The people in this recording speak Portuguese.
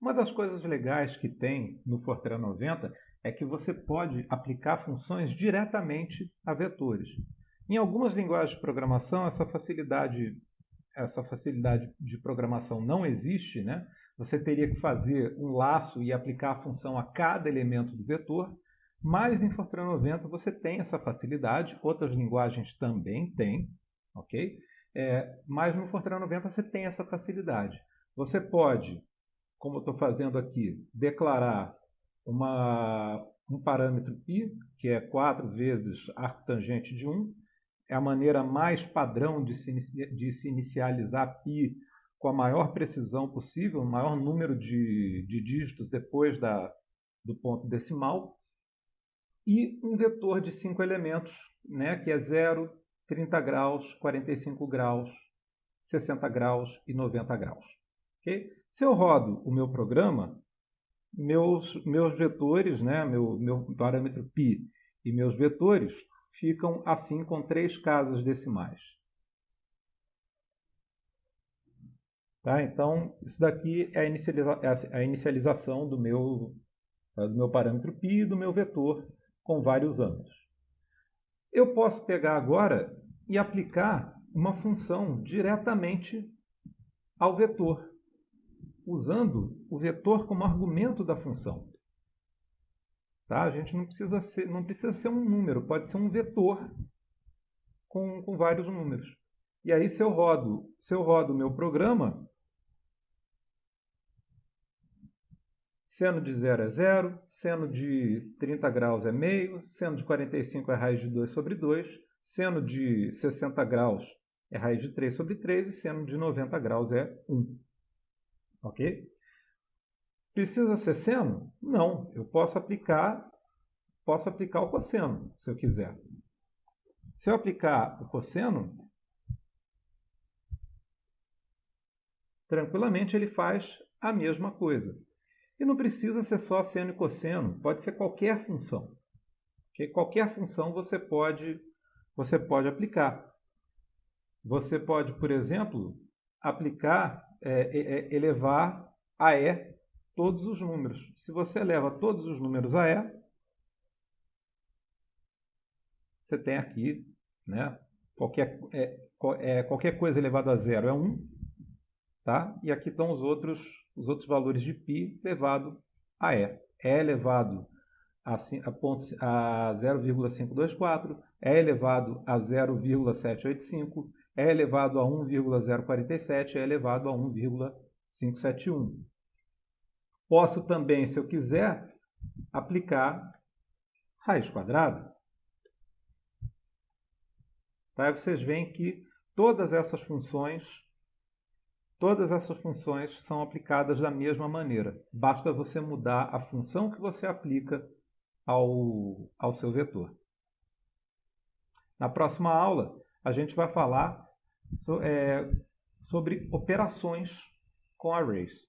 Uma das coisas legais que tem no Fortran 90 é que você pode aplicar funções diretamente a vetores. Em algumas linguagens de programação, essa facilidade, essa facilidade de programação não existe. Né? Você teria que fazer um laço e aplicar a função a cada elemento do vetor, mas em Fortran 90 você tem essa facilidade, outras linguagens também têm, ok? É, mas no Fortran 90 você tem essa facilidade. Você pode como eu estou fazendo aqui, declarar uma, um parâmetro π, que é 4 vezes arco tangente de 1. É a maneira mais padrão de se, de se inicializar π com a maior precisão possível, o maior número de, de dígitos depois da, do ponto decimal. E um vetor de 5 elementos, né, que é 0, 30 graus, 45 graus, 60 graus e 90 graus. Okay? Se eu rodo o meu programa, meus, meus vetores, né, meu, meu parâmetro π e meus vetores ficam assim com três casas decimais. Tá? Então, isso daqui é a, inicializa é a inicialização do meu, do meu parâmetro π e do meu vetor com vários anos. Eu posso pegar agora e aplicar uma função diretamente ao vetor usando o vetor como argumento da função. Tá? A gente não precisa, ser, não precisa ser um número, pode ser um vetor com, com vários números. E aí, se eu rodo, se eu rodo o meu programa, seno de 0 é 0, seno de 30 graus é meio, seno de 45 é raiz de 2 sobre 2, seno de 60 graus é raiz de 3 sobre 3 e seno de 90 graus é 1. Ok? Precisa ser seno? Não. Eu posso aplicar, posso aplicar o cosseno, se eu quiser. Se eu aplicar o cosseno, tranquilamente ele faz a mesma coisa. E não precisa ser só seno e cosseno, pode ser qualquer função. Okay? Qualquer função você pode, você pode aplicar. Você pode, por exemplo, aplicar é, é, é, elevar a E todos os números. Se você eleva todos os números a E, você tem aqui, né, qualquer, é, é, qualquer coisa elevada a zero é 1, tá? e aqui estão os outros, os outros valores de π elevado a E. E elevado a, a, a 0,524, E elevado a 0,785, é elevado a 1,047 é elevado a 1,571. Posso também, se eu quiser, aplicar raiz quadrada. Tá? Vocês veem que todas essas funções, todas essas funções são aplicadas da mesma maneira. Basta você mudar a função que você aplica ao, ao seu vetor. Na próxima aula, a gente vai falar so, é, sobre operações com arrays.